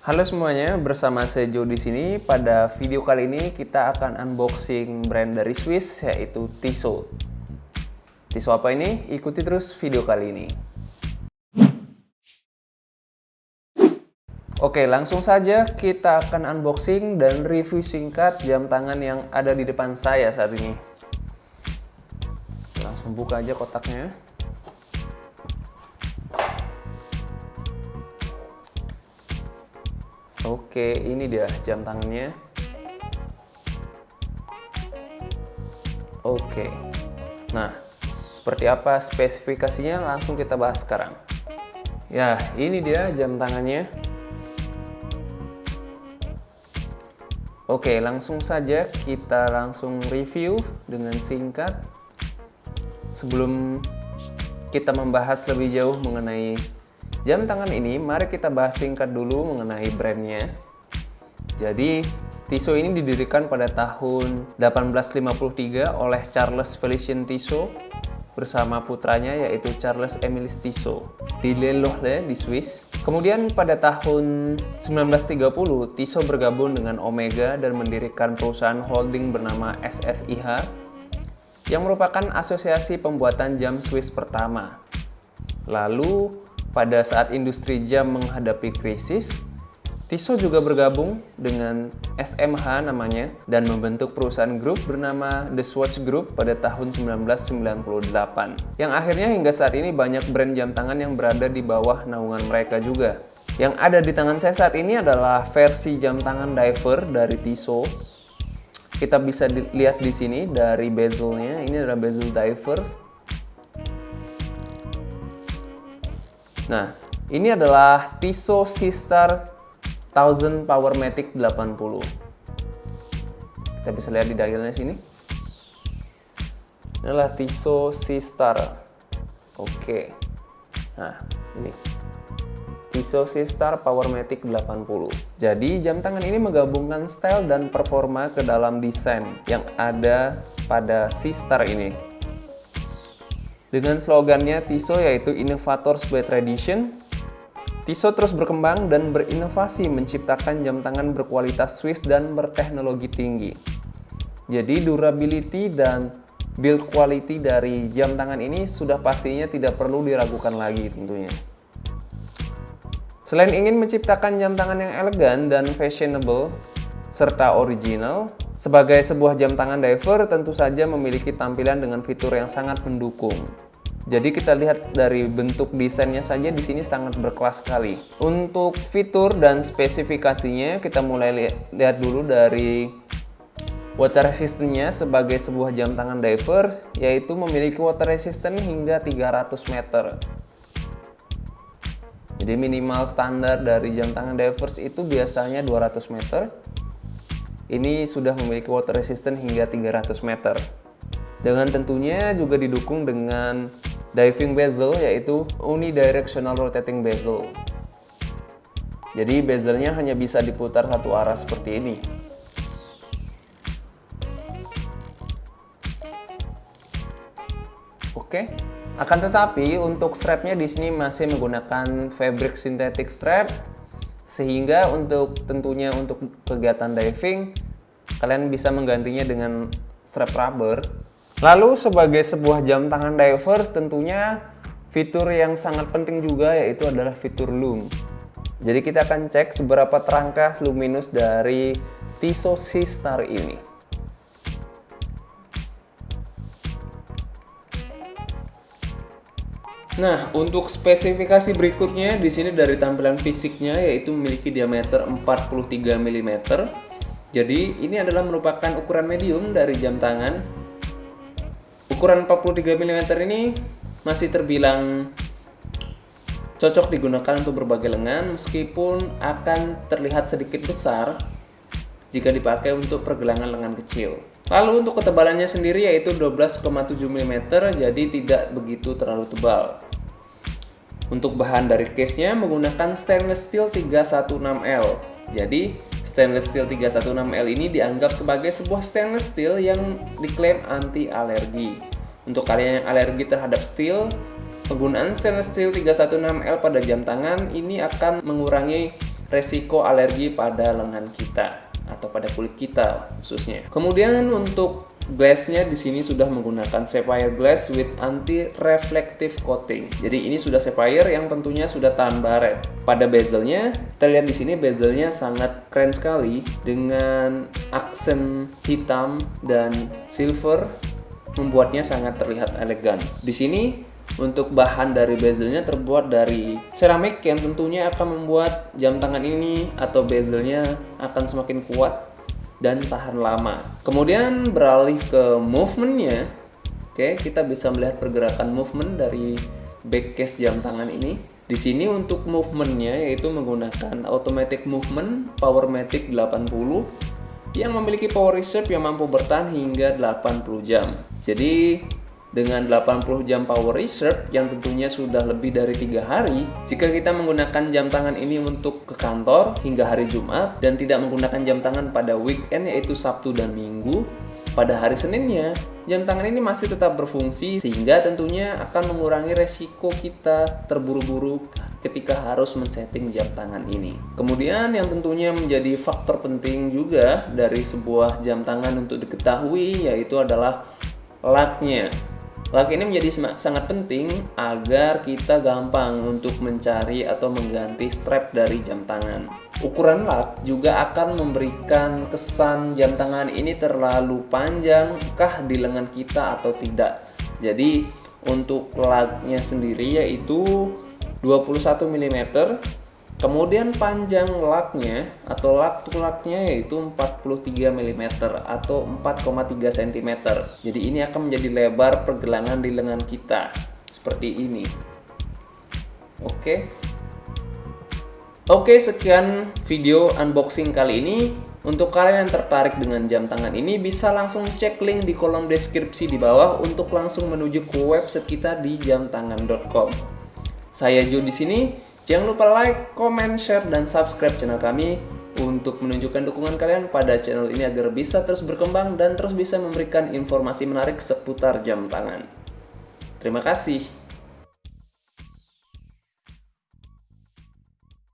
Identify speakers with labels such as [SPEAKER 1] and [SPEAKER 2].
[SPEAKER 1] Halo semuanya, bersama Joe di sini. Pada video kali ini kita akan unboxing brand dari Swiss yaitu Tissot. Tissot apa ini? Ikuti terus video kali ini. Oke, langsung saja kita akan unboxing dan review singkat jam tangan yang ada di depan saya saat ini. Langsung buka aja kotaknya. Oke, ini dia jam tangannya. Oke. Nah, seperti apa spesifikasinya langsung kita bahas sekarang. Ya, ini dia jam tangannya. Oke, langsung saja kita langsung review dengan singkat. Sebelum kita membahas lebih jauh mengenai jam tangan ini, mari kita bahas singkat dulu mengenai brandnya. Jadi, Tissot ini didirikan pada tahun 1853 oleh Charles Felicien Tissot bersama putranya yaitu Charles Emile Tissot di Le Locle di Swiss. Kemudian pada tahun 1930 Tissot bergabung dengan Omega dan mendirikan perusahaan holding bernama SSIH yang merupakan asosiasi pembuatan jam Swiss pertama. Lalu pada saat industri jam menghadapi krisis, Tissot juga bergabung dengan SMH namanya dan membentuk perusahaan grup bernama The Swatch Group pada tahun 1998 yang akhirnya hingga saat ini banyak brand jam tangan yang berada di bawah naungan mereka juga. Yang ada di tangan saya saat ini adalah versi jam tangan diver dari Tissot. Kita bisa lihat di sini dari bezelnya, ini adalah bezel diver. Nah, ini adalah Tissot Sister 1000 Powermatic 80 kita bisa lihat di dialnya sini. Ini adalah Tissot C-Star oke. Nah ini. Tissot C-Star Powermatic 80 jadi jam tangan ini menggabungkan style dan performa ke dalam desain yang ada pada C-Star ini dengan slogannya Tissot yaitu Innovators by Tradition Tissot terus berkembang dan berinovasi menciptakan jam tangan berkualitas Swiss dan berteknologi tinggi. Jadi durability dan build quality dari jam tangan ini sudah pastinya tidak perlu diragukan lagi tentunya. Selain ingin menciptakan jam tangan yang elegan dan fashionable serta original, sebagai sebuah jam tangan diver tentu saja memiliki tampilan dengan fitur yang sangat mendukung. Jadi kita lihat dari bentuk desainnya saja di sini sangat berkelas sekali. Untuk fitur dan spesifikasinya kita mulai li lihat dulu dari water resistance-nya sebagai sebuah jam tangan diver yaitu memiliki water resistance hingga 300 meter. Jadi minimal standar dari jam tangan divers itu biasanya 200 meter. Ini sudah memiliki water resistance hingga 300 meter. Dengan tentunya juga didukung dengan diving bezel yaitu unidirectional rotating bezel. Jadi bezelnya hanya bisa diputar satu arah seperti ini. Oke. Akan tetapi untuk strapnya di sini masih menggunakan fabric synthetic strap sehingga untuk tentunya untuk kegiatan diving kalian bisa menggantinya dengan strap rubber Lalu sebagai sebuah jam tangan divers tentunya fitur yang sangat penting juga yaitu adalah fitur loom. Jadi kita akan cek seberapa terangkah luminous dari Tissot C-Star ini. Nah, untuk spesifikasi berikutnya di sini dari tampilan fisiknya yaitu memiliki diameter 43 mm. Jadi ini adalah merupakan ukuran medium dari jam tangan Ukuran 43 mm ini masih terbilang cocok digunakan untuk berbagai lengan meskipun akan terlihat sedikit besar jika dipakai untuk pergelangan lengan kecil. Lalu untuk ketebalannya sendiri yaitu 12,7 mm jadi tidak begitu terlalu tebal. Untuk bahan dari case-nya menggunakan stainless steel 316L. Jadi stainless steel 316L ini dianggap sebagai sebuah stainless steel yang diklaim anti alergi. Untuk kalian yang alergi terhadap steel, penggunaan stainless steel 316L pada jam tangan ini akan mengurangi resiko alergi pada lengan kita atau pada kulit kita khususnya. Kemudian untuk glassnya di sini sudah menggunakan sapphire glass with anti reflective coating. Jadi ini sudah sapphire yang tentunya sudah tahan baret. Pada bezelnya, kita lihat di sini bezelnya sangat keren sekali dengan aksen hitam dan silver membuatnya sangat terlihat elegan. Di sini untuk bahan dari bezelnya terbuat dari seramik yang tentunya akan membuat jam tangan ini atau bezelnya akan semakin kuat dan tahan lama. Kemudian beralih ke movementnya, oke kita bisa melihat pergerakan movement dari back case jam tangan ini. Di sini untuk movementnya yaitu menggunakan automatic movement Powermatic 80 yang memiliki power reserve yang mampu bertahan hingga 80 jam. Jadi dengan 80 jam power reserve yang tentunya sudah lebih dari tiga hari jika kita menggunakan jam tangan ini untuk ke kantor hingga hari Jumat dan tidak menggunakan jam tangan pada weekend yaitu Sabtu dan Minggu pada hari Seninnya jam tangan ini masih tetap berfungsi sehingga tentunya akan mengurangi resiko kita terburu-buru ketika harus men-setting jam tangan ini. Kemudian yang tentunya menjadi faktor penting juga dari sebuah jam tangan untuk diketahui yaitu adalah laknya. Lak ini menjadi sangat penting agar kita gampang untuk mencari atau mengganti strap dari jam tangan. Ukuran lak juga akan memberikan kesan jam tangan ini terlalu panjang kah di lengan kita atau tidak. Jadi untuk laknya sendiri yaitu 21 mm Kemudian panjang laknya atau lak tulaknya yaitu 43 mm atau 4,3 cm. Jadi ini akan menjadi lebar pergelangan di lengan kita seperti ini. Oke. Oke, sekian video unboxing kali ini. Untuk kalian yang tertarik dengan jam tangan ini bisa langsung cek link di kolom deskripsi di bawah untuk langsung menuju ke website kita di jamtangan.com. Saya Jo di sini. Jangan lupa like, comment, share, dan subscribe channel kami untuk menunjukkan dukungan kalian pada channel ini agar bisa terus berkembang dan terus bisa memberikan informasi menarik seputar jam tangan. Terima kasih.